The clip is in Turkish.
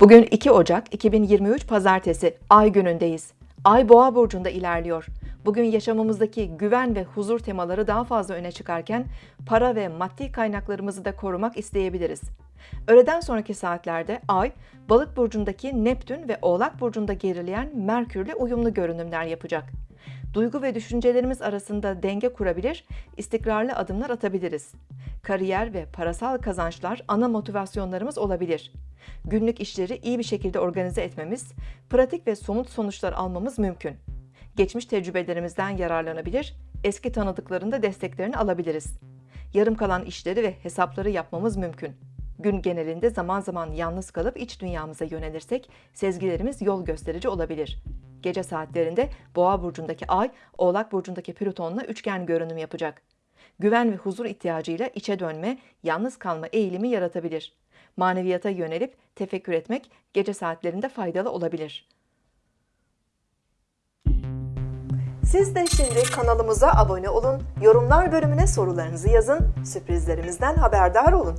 Bugün 2 Ocak 2023 Pazartesi Ay günündeyiz. Ay Boğa burcunda ilerliyor. Bugün yaşamımızdaki güven ve huzur temaları daha fazla öne çıkarken para ve maddi kaynaklarımızı da korumak isteyebiliriz. Öğleden sonraki saatlerde Ay, Balık burcundaki Neptün ve Oğlak burcunda gerileyen Merkürle uyumlu görünümler yapacak. Duygu ve düşüncelerimiz arasında denge kurabilir, istikrarlı adımlar atabiliriz. Kariyer ve parasal kazançlar ana motivasyonlarımız olabilir. Günlük işleri iyi bir şekilde organize etmemiz, pratik ve somut sonuçlar almamız mümkün. Geçmiş tecrübelerimizden yararlanabilir, eski tanıdıkların da desteklerini alabiliriz. Yarım kalan işleri ve hesapları yapmamız mümkün. Gün genelinde zaman zaman yalnız kalıp iç dünyamıza yönelirsek sezgilerimiz yol gösterici olabilir. Gece saatlerinde Boğa burcundaki Ay, Oğlak burcundaki Plüton'la üçgen görünüm yapacak. Güven ve huzur ihtiyacıyla içe dönme, yalnız kalma eğilimi yaratabilir. Maneviyata yönelip tefekkür etmek gece saatlerinde faydalı olabilir. Siz de şimdi kanalımıza abone olun, yorumlar bölümüne sorularınızı yazın, sürprizlerimizden haberdar olun.